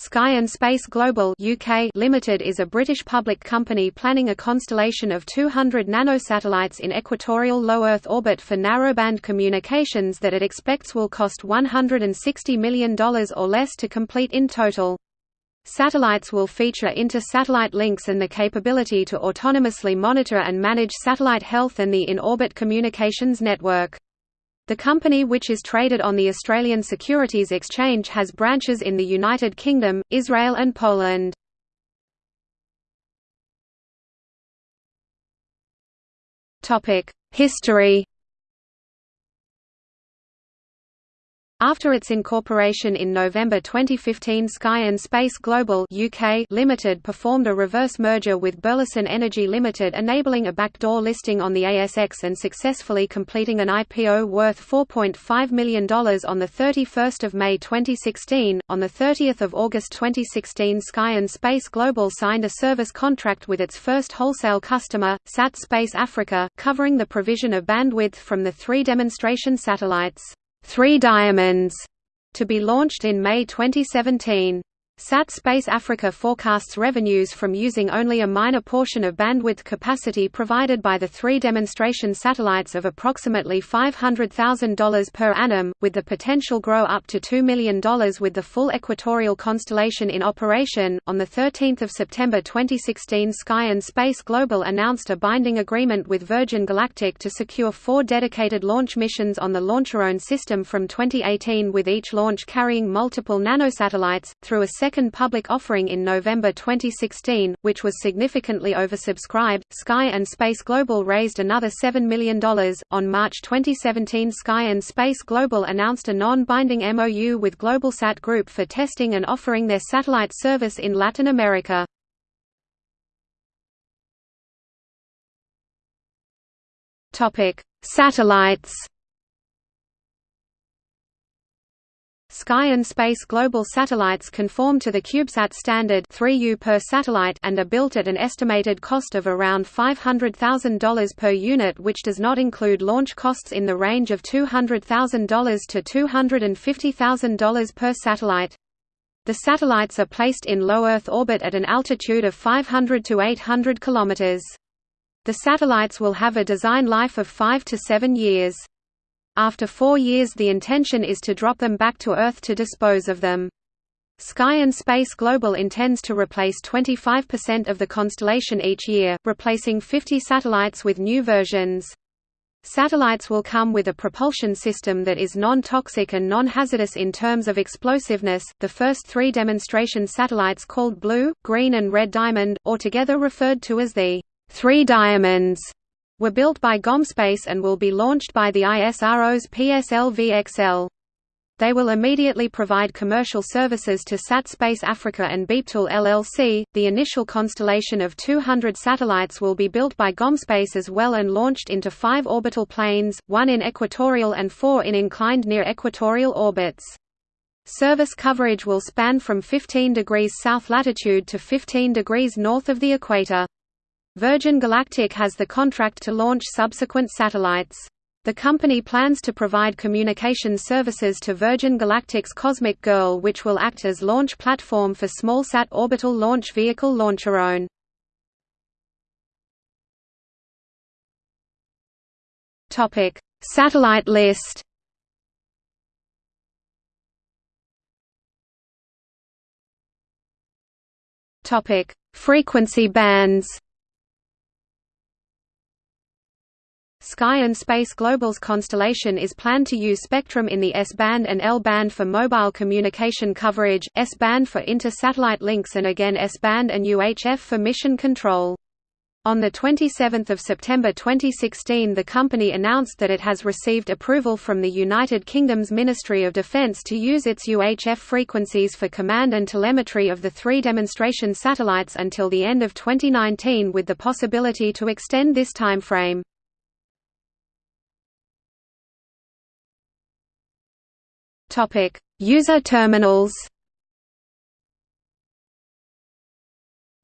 Sky and Space Global UK Limited is a British public company planning a constellation of 200 nanosatellites in equatorial low Earth orbit for narrowband communications that it expects will cost $160 million or less to complete in total. Satellites will feature inter-satellite links and the capability to autonomously monitor and manage satellite health and the in-orbit communications network. The company which is traded on the Australian Securities Exchange has branches in the United Kingdom, Israel and Poland. History After its incorporation in November 2015 Sky and Space Global UK Limited performed a reverse merger with Burleson Energy Limited enabling a backdoor listing on the ASX and successfully completing an IPO worth $4.5 million on 31 May 2016. On 30 August 2016 Sky and Space Global signed a service contract with its first wholesale customer, SAT Space Africa, covering the provision of bandwidth from the three demonstration satellites. Three Diamonds, to be launched in May 2017. SAT Space Africa forecasts revenues from using only a minor portion of bandwidth capacity provided by the three demonstration satellites of approximately $500,000 per annum, with the potential grow up to $2 million with the full equatorial constellation in operation. On 13 September 2016 Sky and Space Global announced a binding agreement with Virgin Galactic to secure four dedicated launch missions on the Launcherone system from 2018 with each launch carrying multiple nanosatellites, through a second public offering in November 2016, which was significantly oversubscribed. Sky and Space Global raised another $7 million. On March 2017, Sky and Space Global announced a non binding MOU with Globalsat Group for testing and offering their satellite service in Latin America. Satellites Sky and Space Global satellites conform to the CubeSat standard 3U per satellite and are built at an estimated cost of around $500,000 per unit which does not include launch costs in the range of $200,000 to $250,000 per satellite. The satellites are placed in low Earth orbit at an altitude of 500 to 800 km. The satellites will have a design life of 5 to 7 years. After four years the intention is to drop them back to Earth to dispose of them. Sky and Space Global intends to replace 25% of the constellation each year, replacing 50 satellites with new versions. Satellites will come with a propulsion system that is non-toxic and non-hazardous in terms of explosiveness. The first three demonstration satellites called Blue, Green and Red Diamond, or together referred to as the Three Diamonds, were built by Gomspace and will be launched by the ISRO's PSLV-XL. They will immediately provide commercial services to SatSpace Africa and Beeptool LLC. The initial constellation of 200 satellites will be built by Gomspace as well and launched into five orbital planes, one in equatorial and four in inclined near equatorial orbits. Service coverage will span from 15 degrees south latitude to 15 degrees north of the equator. Virgin Galactic has the contract to launch subsequent satellites. The company plans to provide communication services to Virgin Galactic's Cosmic Girl which will act as launch platform for smallsat orbital launch vehicle Launcherone. Satellite list Frequency bands Sky and Space Global's constellation is planned to use spectrum in the S-band and L-band for mobile communication coverage, S-band for inter-satellite links and again S-band and UHF for mission control. On 27 September 2016 the company announced that it has received approval from the United Kingdom's Ministry of Defence to use its UHF frequencies for command and telemetry of the three demonstration satellites until the end of 2019 with the possibility to extend this timeframe. User terminals.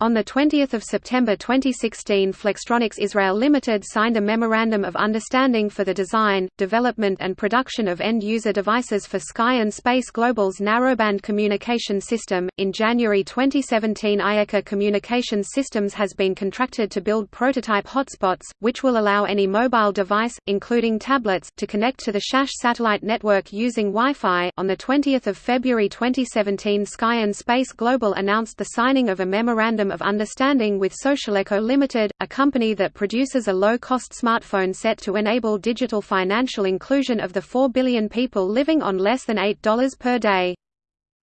On 20 September 2016 Flextronics Israel Limited signed a Memorandum of Understanding for the design, development and production of end-user devices for Sky and Space Global's narrowband communication system. In January 2017 IECA Communications Systems has been contracted to build prototype hotspots, which will allow any mobile device, including tablets, to connect to the SAS satellite network using Wi-Fi. On 20 February 2017 Sky and Space Global announced the signing of a Memorandum of Understanding with SocialEco Limited, a company that produces a low-cost smartphone set to enable digital financial inclusion of the 4 billion people living on less than $8 per day.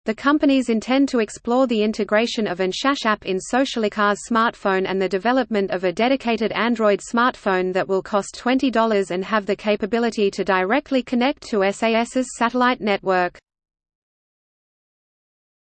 The companies intend to explore the integration of an SAS app in SocialEco's smartphone and the development of a dedicated Android smartphone that will cost $20 and have the capability to directly connect to SAS's satellite network.